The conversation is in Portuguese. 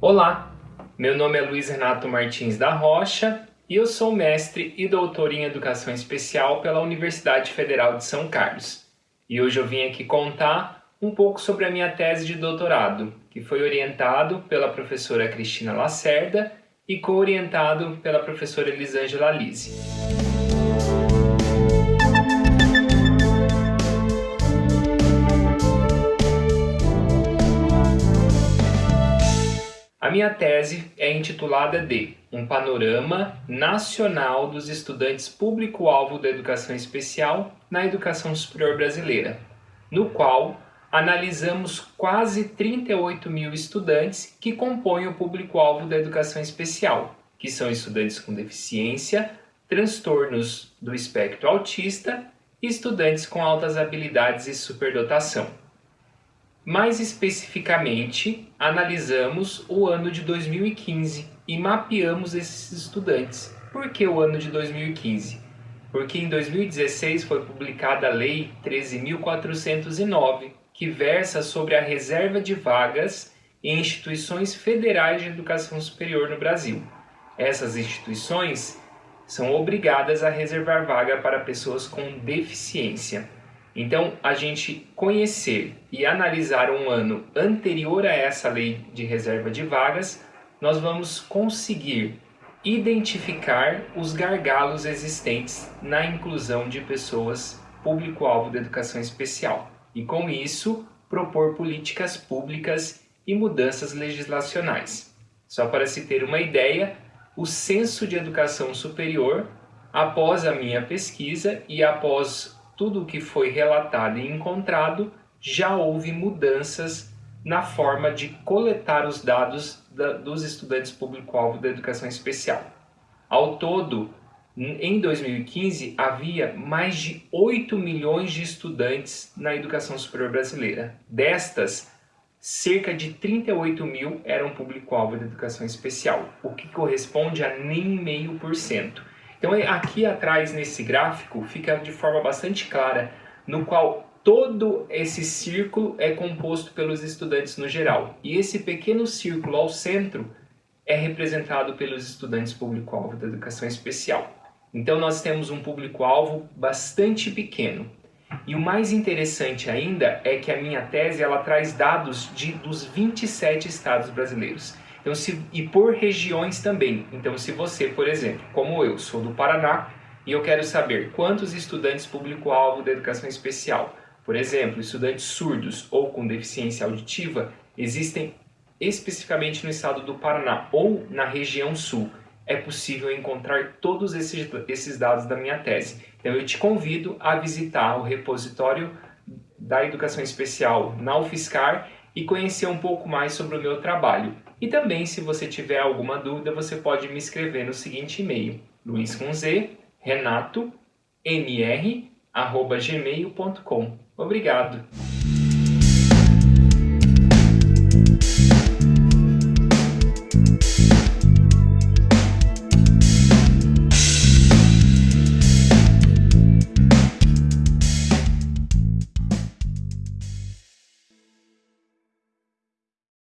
Olá, meu nome é Luiz Renato Martins da Rocha e eu sou mestre e doutor em Educação Especial pela Universidade Federal de São Carlos. E hoje eu vim aqui contar um pouco sobre a minha tese de doutorado, que foi orientado pela professora Cristina Lacerda e co-orientado pela professora Elisângela Lise. A minha tese é intitulada de Um Panorama Nacional dos Estudantes Público-Alvo da Educação Especial na Educação Superior Brasileira, no qual analisamos quase 38 mil estudantes que compõem o público-alvo da educação especial, que são estudantes com deficiência, transtornos do espectro autista e estudantes com altas habilidades e superdotação. Mais especificamente, analisamos o ano de 2015 e mapeamos esses estudantes. Por que o ano de 2015? Porque em 2016 foi publicada a Lei 13.409, que versa sobre a reserva de vagas em instituições federais de educação superior no Brasil. Essas instituições são obrigadas a reservar vaga para pessoas com deficiência. Então, a gente conhecer e analisar um ano anterior a essa lei de reserva de vagas, nós vamos conseguir identificar os gargalos existentes na inclusão de pessoas público-alvo da educação especial e, com isso, propor políticas públicas e mudanças legislacionais. Só para se ter uma ideia, o Censo de Educação Superior, após a minha pesquisa e após tudo o que foi relatado e encontrado, já houve mudanças na forma de coletar os dados da, dos estudantes público-alvo da educação especial. Ao todo, em 2015, havia mais de 8 milhões de estudantes na educação superior brasileira. Destas, cerca de 38 mil eram público-alvo da educação especial, o que corresponde a nem meio por cento. Então aqui atrás nesse gráfico fica de forma bastante clara, no qual todo esse círculo é composto pelos estudantes no geral. E esse pequeno círculo ao centro é representado pelos estudantes público-alvo da educação especial. Então nós temos um público-alvo bastante pequeno. E o mais interessante ainda é que a minha tese ela traz dados de, dos 27 estados brasileiros. Então, se, e por regiões também. Então, se você, por exemplo, como eu, sou do Paraná e eu quero saber quantos estudantes público-alvo da educação especial, por exemplo, estudantes surdos ou com deficiência auditiva, existem especificamente no estado do Paraná ou na região sul, é possível encontrar todos esses, esses dados da minha tese. Então eu te convido a visitar o repositório da Educação Especial na UFSCar e conhecer um pouco mais sobre o meu trabalho. E também, se você tiver alguma dúvida, você pode me escrever no seguinte e-mail, luiz com z, renato, mr, arroba gmail.com. Obrigado!